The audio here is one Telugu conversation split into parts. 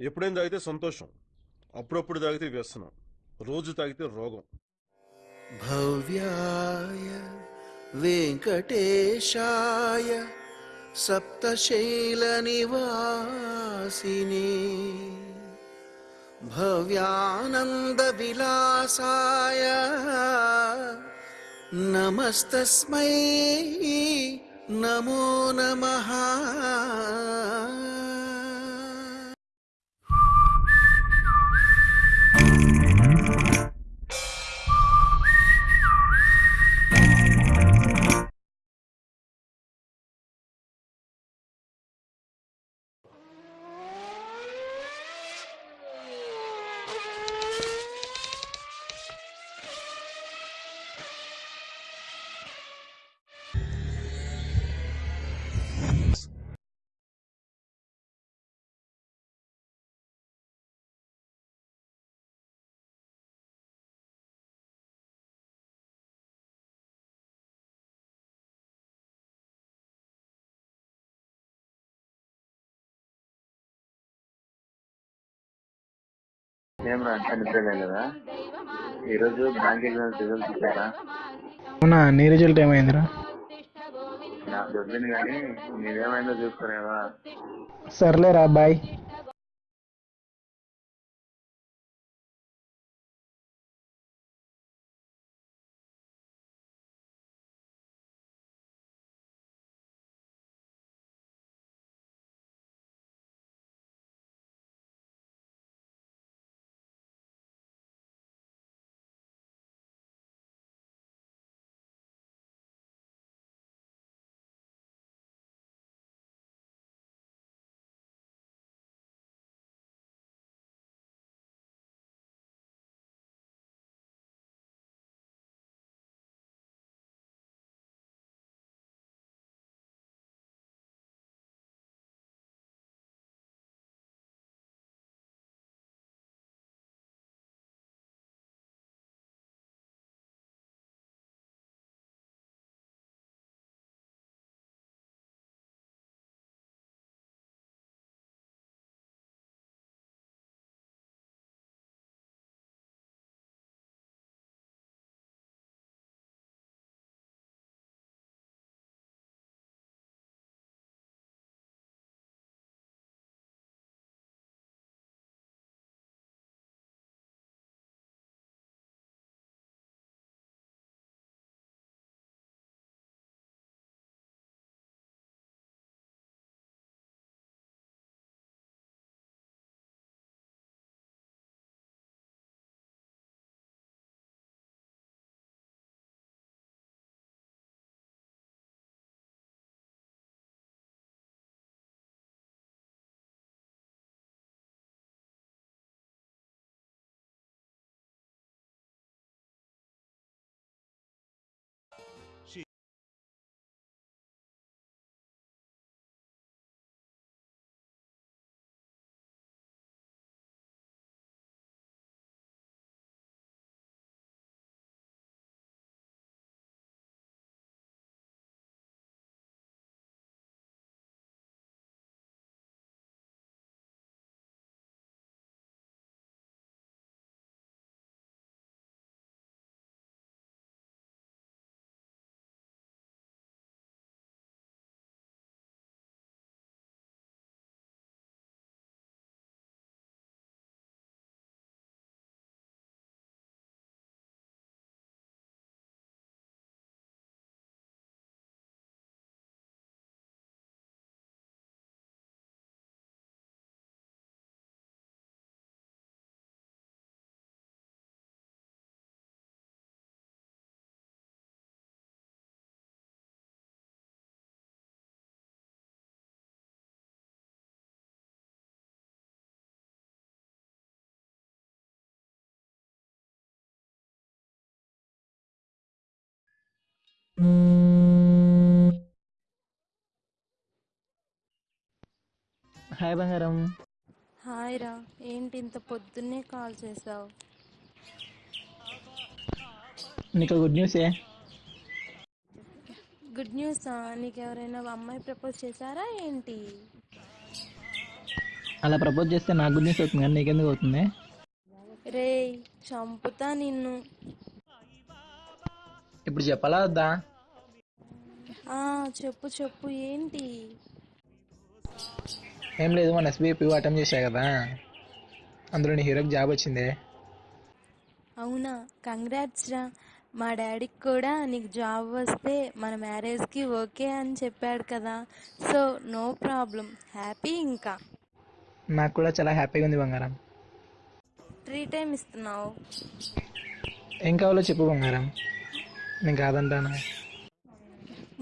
ఎప్పుడైనా తాగితే సంతోషం అప్పుడప్పుడు తాగితే వ్యసనం రోజు తాగితే రోగం. భవ్యాయ వెంకటేశాయ సప్తశైల నివాసిని. భవ్యానంద విలాసాయ నమస్తస్మై నమో నమ. ఏం రా ఈరోజు బ్యాంక్ ఎగ్జామ్స్ రిజల్ట్స్ ఇచ్చారా? అవునా నీ రిజల్ట్ ఏమైందిరా? నాకు కానీ సర్లేరా బాయ్. హాయ్ బంగారం. హాయ్ రా. ఏంటి ఇంత పొద్దున్నే కాల్ చేసావు? నీకు గుడ్ న్యూసే గుడ్ న్యూసా? నీకు ఎవరైనా అమ్మాయి ప్రపోజ్ చేశారా ఏంటి? అలా ప్రపోజ్ చేస్తే నాకు గుడ్ న్యూస్ అవుతుంది కానీ నీకెందుకు అవుతుంది? రేయ్ చంపుతా నిన్ను. ఇప్పుడు చెప్పాలా వద్దా? చెప్పు చెప్పు ఏంటి? ఏం లేదు మన ఎస్బీఐ పివ్ అటెంప్ట్ చేశా కదా. అందులో నీ హీరోకి జాబ్ వచ్చింది. అవునా? కంగ్రాట్స్ రా. మా డాడీకి కూడా నీకు జాబ్ వస్తే మన మ్యారేజ్కి ఓకే అని చెప్పాడు కదా. So no problem. హ్యాపీ ఇంకా. నాకు కూడా చాలా హ్యాపీగా ఉంది బంగారం. ఫ్రీ టైం ఇస్తున్నావు. ఏం కావాలో చెప్పు బంగారం. నేను కాదంటాను?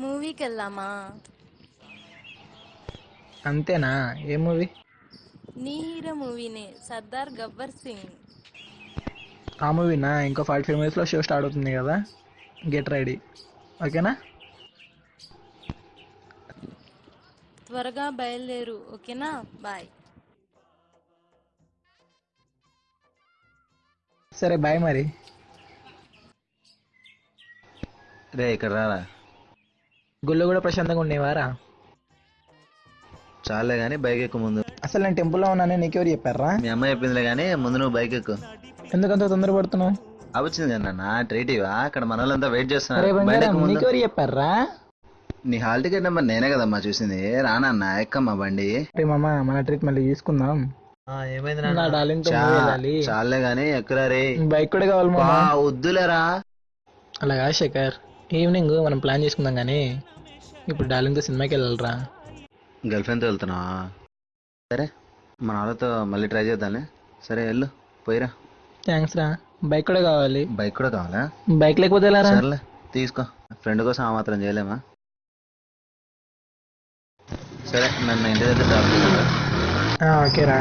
మూవీకి వెళ్దామా అంతేనా? ఏ మూవీ? నీ హీరో మూవీనే. సర్దార్ గబ్బర్ సింగ్. ఆ మూవీనా? ఇంకో ఫార్టీ ఫైవ్ మినిట్స్లో షో స్టార్ట్ అవుతుంది కదా. Get ready. ఓకేనా? త్వరగా బయలుదేరు. ఓకేనా? బాయ్. సరే బాయ్ మరి. రే ఇక్కడ రారా? గుళ్ళు కూడా ప్రశాంతంగా ఉండేవారా? చాలే కానీ బైక్ ఎక్కువ ముందు. అసలు నేను టెంపుల్లో ఉన్నానని నీకెవరు చెప్పారా? మీ అమ్మాయి చెప్పిందిలే కానీ ముందు నువ్వు బైక్ ఎక్కు ఎందుకంత తొందరపడుతున్నావు? వచ్చింది కదా ట్రీట్ ఇవా? అక్కడ మన వాళ్ళంతా వెయిట్ చేస్తున్నారు ఎక్కు నీకెవరు చెప్పారా? నీ హాల్ టికెట్ నెంబర్ నేనే కదమ్మా చూసింది. రానన్న ఎక్కమ్మా బండి? రే మామ మన ట్రిప్ మళ్ళీ తీసుకుందాం ఏమైంది నా డార్లింగ్తో movie వెళ్ళాలి. చాలే గానీ ఎక్కురా రే. బైక్ కూడా కావాలి వద్దులేరా? అలాగా శేఖర్? ఈవినింగ్ మనం ప్లాన్ చేసుకుందాం కానీ ఇప్పుడు డార్లింగ్తో సినిమాకి వెళ్ళాలిరా. గర్ల్ ఫ్రెండ్తో వెళ్తున్నా. సరే మన వాళ్ళతో మళ్ళీ ట్రై చేద్దాంలే. సరే వెళ్ళు. పోయిరా. థ్యాంక్స్ రా. బైక్ కూడా కావాలి. బైక్ కూడా కావాలా? బైక్ లేకపోతే ఎలా రా? సర్లే తీసుకో. ఫ్రెండ్ కోసం ఆ మాత్రం చేయలేమా? సరే నన్ను ఇంటి దగ్గర డ్రాప్. ఆ, ఓకే రే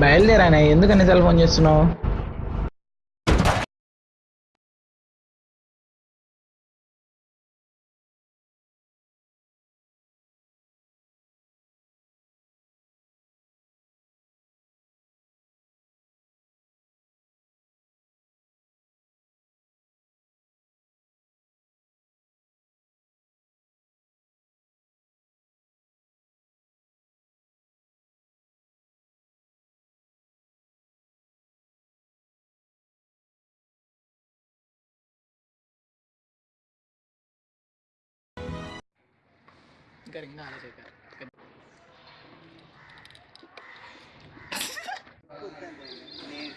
బయలుదేరానే. ఎందుకని సెల్ ఫోన్ చేస్తున్నావు? ఇంకా రింగా ఆలోచన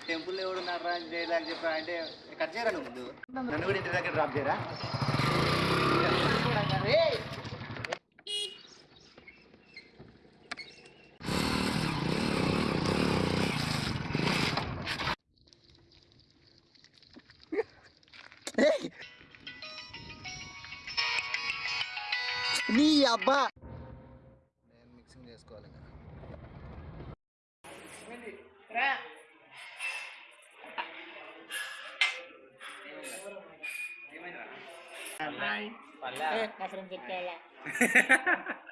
టెంపుల్ ఎవడు నర్రాజ్ చేయలేక చెప్పా అంటే కట్ చేయరా ముందు? నన్ను కూడా ఇంటి దగ్గర డ్రాప్ చేయరా? నీ అబ్బా. నేను మిక్సింగ్ చేసుకోవాలి ఇంకా. నా ఫ్రెండ్ చెప్పాలా